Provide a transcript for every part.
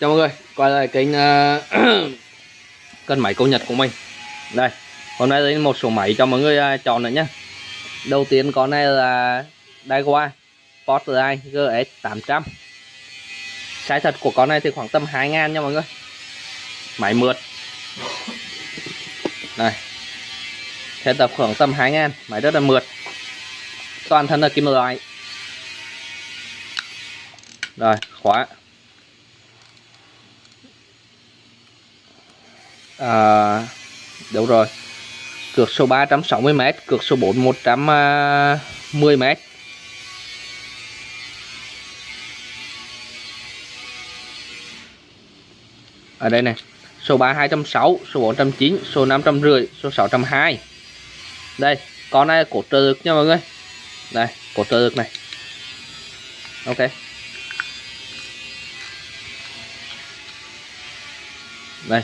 chào mọi người quay lại kênh uh, cân máy câu nhật của mình. Đây hôm nay đến một số máy cho mọi người uh, chọn nữa nhé đầu tiên con này là Daiwa Sportline GS 800 size thật của con này thì khoảng tầm 2 ngàn nha mọi người. Máy mượt. Này Thế tập khoảng tầm 2 ngàn máy rất là mượt. Toàn thân là kim loại. Rồi khóa. À, đúng rồi. Cược số 360m cược số 4 110m à, ở đây này số 3 260 số 409 số 550 số 620 đây con này cột trợ được nha mọi người. Đây cột trợ được này. Ok. Đây.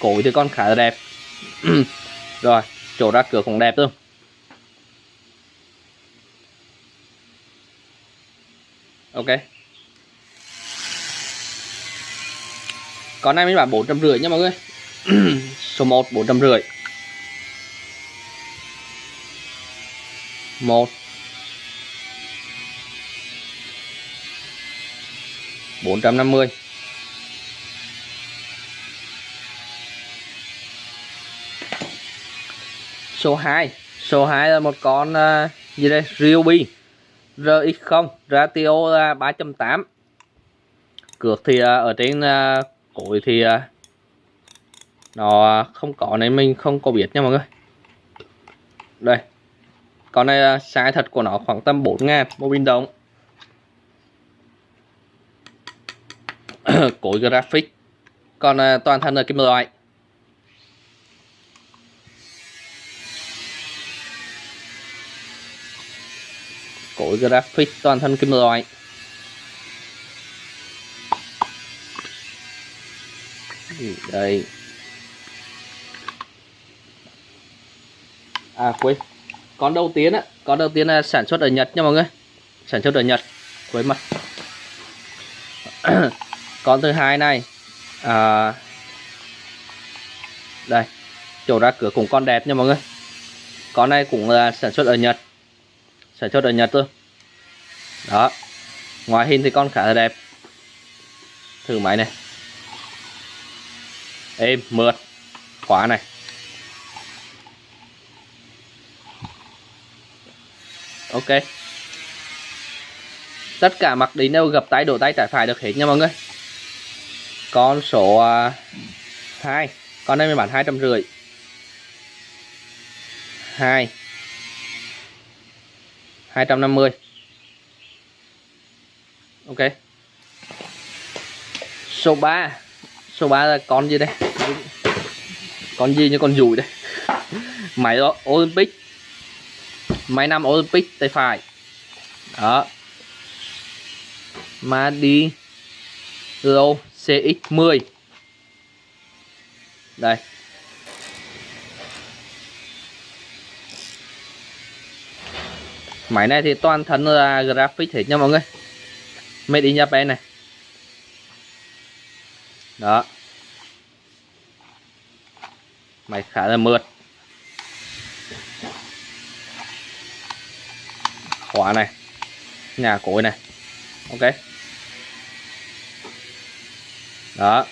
Cối thì con khá là đẹp. Rồi, chỗ ra cửa cũng đẹp luôn. Ok. Con này mình bán 450 nha mọi người. Số 1 450 1 450 số 2 số 2 là một con uh, gì đây? Ryobi. RX0 ratio là 3.8 cược thì uh, ở trên uh, cối thì uh, nó không có nên mình không có biết nha mọi người. Đây. Con này uh, size thật của nó khoảng tầm 4 ngàn một bình động cối graphic. Còn uh, toàn thân là kim loại. Cối graphic toàn thân kim loại. Ừ, đây. À quên. Con đầu tiên á con đầu tiên là sản xuất ở Nhật nha mọi người. Sản xuất ở Nhật quên mất. Con thứ hai này à, đây chỗ ra cửa cũng con đẹp nha mọi người. Con này cũng là sản xuất ở Nhật sản xuất ở Nhật thôi. Đó. Ngoài hình thì con khá là đẹp. Thử máy này. Êm mượt. Khóa này. Ok. Tất cả mặc định đều gập tay, đổ tay, trái phải được hết nha mọi người. Con số à, 2 con này mình bán hai trăm rưỡi. Hai. 250 ok. Số 3 số 3 là con gì đây? Con gì như con dùi đây? Máy đó, Olympic. Máy năm Olympic, tay phải. Đó. Mà đi Lo CX10 đây. Máy này thì toàn thân là graphic hết nha mọi người. Made in Japan này. Đó. Máy khá là mượt. Khóa này. Nhà cối này. Ok. Đó.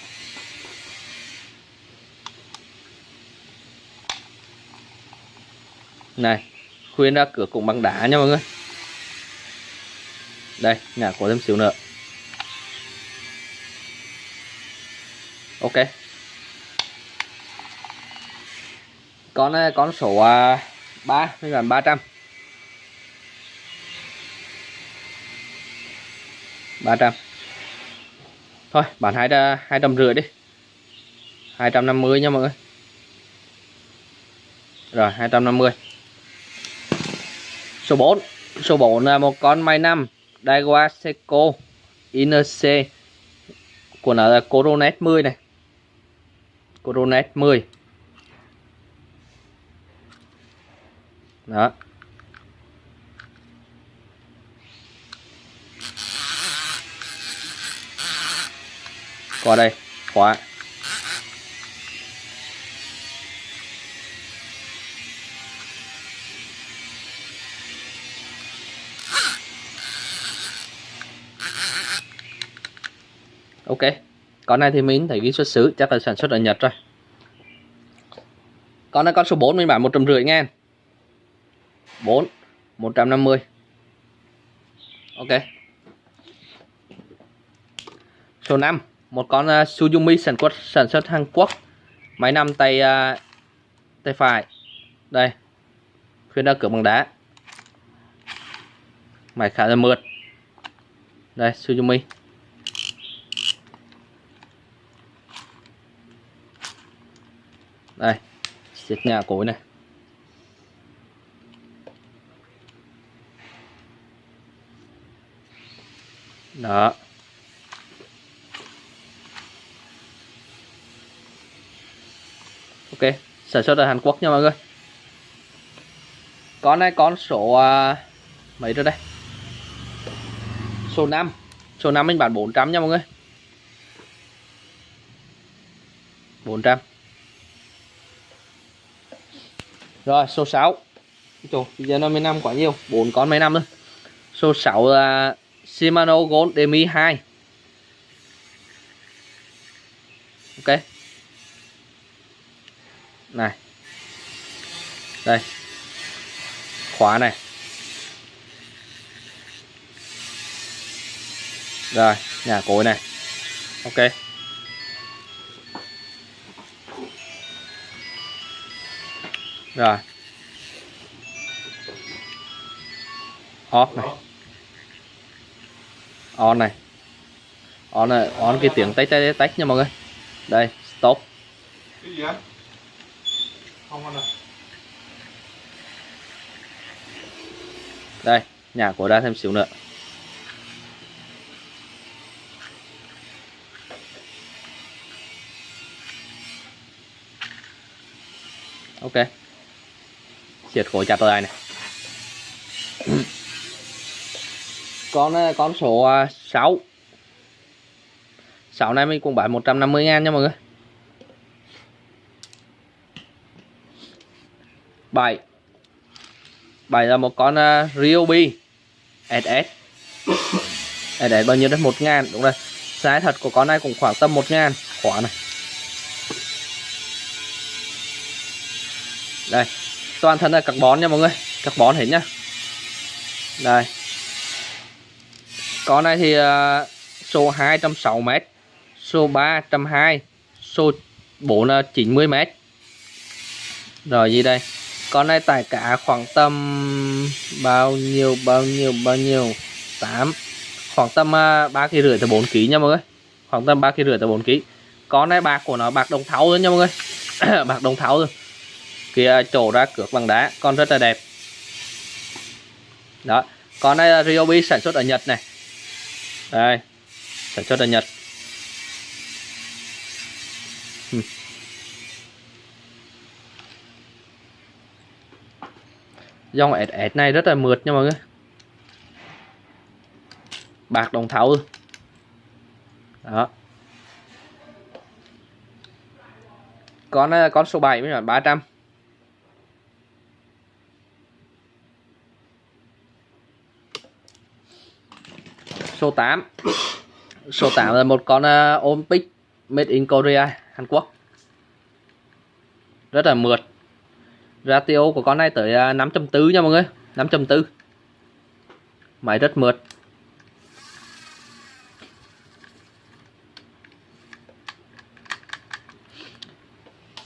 Này khuyên ra cửa cũng bằng đá nha mọi người. Đây nhà có thêm xíu nữa. Ok. Con à, con số à, uh, 3 mình bán 300 300 thôi bán hai à, hai trăm rưỡi đi. 250 nha mọi người. Rồi 250 số 4 số 4 là một con máy năm. Daiwa Seiko INC của nó là Coronet 10 này. Coronet 10 đó. Qua đây. Khóa. Ok. Con này thì mình thấy ghi xuất xứ chắc là sản xuất ở Nhật rồi. Con này con số 4 mình bán một trăm rưỡi ngàn 4 150 ok. Số 5 một con à, uh, Suzumi sản xuất sản xuất Hàn Quốc. Máy nằm tay uh, tay phải. Đây. Khuyên đã cửa bằng đá. Máy khá là mượt. Đây Suzumi đây siết nhà cối này. Đó. Ok sản xuất ở Hàn Quốc nha mọi người. Con này con số uh, mấy rồi đây? Số 5 số 5 mình bán 400 nha mọi người. 400 rồi số 6 Trời, bây giờ nó mới năm quá nhiều. Bốn con mấy năm thôi. Số 6 là Shimano Gold Demi 2 ok. Này. Đây. Khóa này. Rồi nhà cối này. Ok. Rồi. Off này. On này. On này on cái tiếng tách tách tách nha mọi người. Đây stop. Cái gì anh không anh à đây nhà của ra thêm xíu nữa. Ok siết khối chặt lại này con ờ, con số ờ, 6 6 này mình cũng bán 150 ngàn nha mọi người. 7 7 là một con uh, Ryobi SS SS bao nhiêu đấy? 1 ngàn đúng rồi. Size thật của con này cũng khoảng tầm 1 ngàn. Khóa này. Đây toàn thân là carbon nha mọi người. Carbon hết nhá. Đây. Con này thì uh, số 260m số 320 số 4 là 90m rồi gì đây? Con này tải cả khoảng tầm bao nhiêu bao nhiêu bao nhiêu? 8 khoảng tầm uh, 3 kg rưỡi tới 4 kg nha mọi người. Khoảng tầm 3 kg rưỡi tới 4 kg con này bạc của nó bạc đồng thau thôi nha mọi người. Bạc đồng thau thôi kia trổ ra cược bằng đá. Con rất là đẹp. Đó, con này là Ryobi sản xuất ở Nhật này. Đây, sản xuất ở Nhật. Hmm. dòng SS này rất là mượt nha mọi người. Bạc đồng thau đó. Con à, con số 7 mới là 300 số 8 số 8 là một con uh, Olympic made in Korea Hàn Quốc. Rất là mượt. Ratio của con này tới ờ, uh, 5.4 nha mọi người. 5.4 máy rất mượt.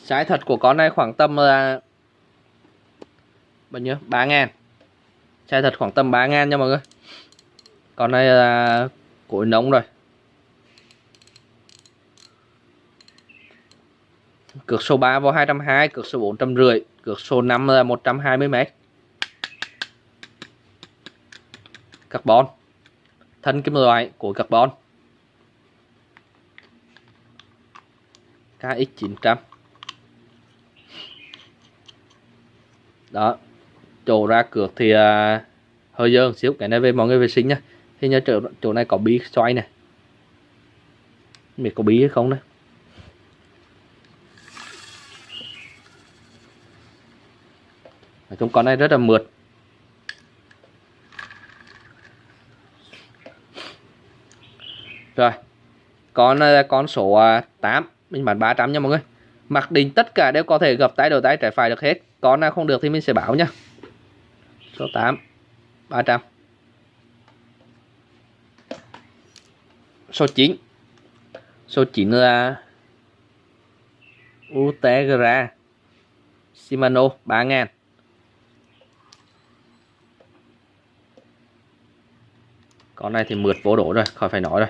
Trái thật của con này khoảng tầm là bao nhiêu? 3 ngàn. Trái thật khoảng tầm 3 ngàn nha mọi người con này là cối nóng rồi. Cược số 3 vào 220 cược số 4 rưỡi cược số 5 là 120 m carbon. Thân kim loại của carbon. KX900 đó chỗ ra cược thì uh, hơi dơ xíu cái này về mọi người vệ sinh nha thì nhớ chỗ, chỗ này có bi xoay này. Biết có bí hay không đấy. Nói chung con này rất là mượt. Rồi con ờ, con số ờ, 8 mình bán 300 nha mọi người. Mặc định tất cả đều có thể gập tay đầu tay trái phải được hết. Con nào không được thì mình sẽ báo nha. Số 8 300 số 9 số 9 là Utegra Shimano 3000 con này thì mượt vô đổ rồi, khỏi phải nói rồi.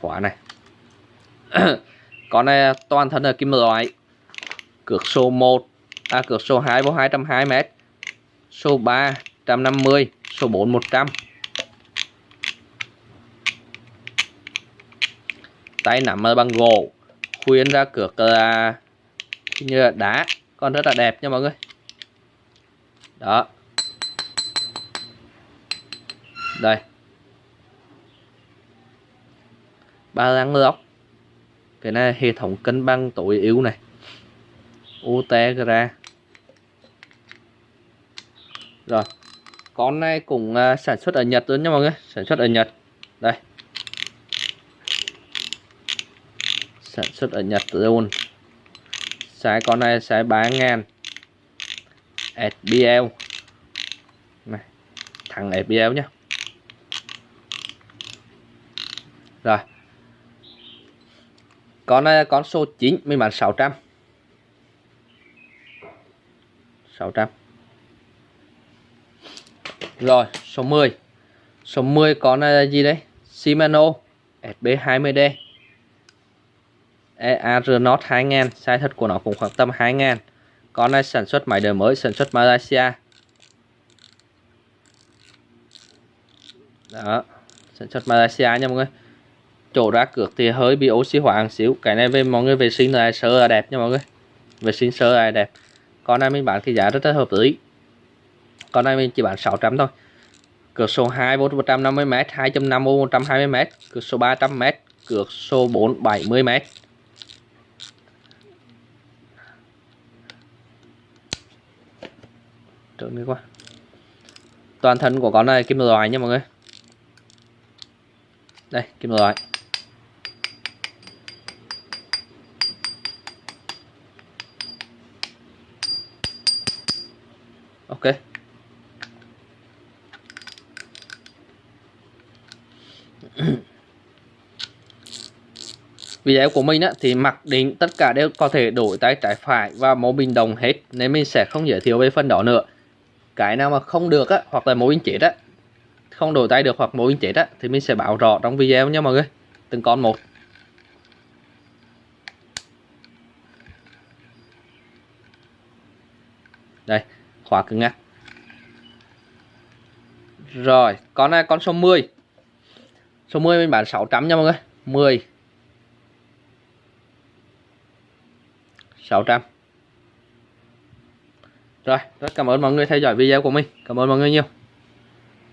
Khóa này. Con này toàn thân là kim loại. Cược số 1 à cược số 2 vô 220 m số 3 150 số 4 100 tay nắm bằng gỗ, khuyên ra cược là như là đá. Con rất là đẹp nha mọi người. Đó. Đây. Ba lăng lóc cái này hệ thống cân bằng tối ưu này. Utegra rồi. Con này cũng uh, à, sản xuất ở Nhật luôn nha mọi người. Sản xuất ở Nhật. Đây. Sản xuất ở Nhật luôn. Sái con này size 3000 SBL này thằng SBL nhá. Rồi. Con này con số 9 mình bán 600 600 rồi, số 10 số 10 có là gì đấy? Shimano SB20D EAR Not 2000 size thật của nó cũng khoảng tầm 2000 con này sản xuất máy đời mới, sản xuất Malaysia. Đó, sản xuất Malaysia nha mọi người. Chỗ ra cược thì hơi bị oxy hóa một xíu. Cái này về mọi người vệ sinh là sơ là đẹp nha mọi người. Vệ sinh sơ là đẹp. Con này mình bán cái giá rất là hợp lý còn này mình chỉ bán 600 thôi. Cửa số 2 vốn 150m 2.5 vốn 120m cửa số 300m cửa số 4 70m trơn đi qua toàn thân của con này kim loại nha mọi người. Đây, kim loại. Ok. Video của mình á, thì mặc định tất cả đều có thể đổi tay trái phải và mẫu bình đồng hết nên mình sẽ không giới thiệu về phần đó nữa. Cái nào mà không được á hoặc là mẫu bình chết á không đổi tay được hoặc mẫu bình chết á thì mình sẽ bảo rõ trong video nha mọi người. Từng con một. Đây khóa cứng ngắc rồi con này con số 10 số 10 mình bán 600 nha mọi người. 10 600 rồi, rất cảm ơn mọi người theo dõi video của mình. Cảm ơn mọi người nhiều.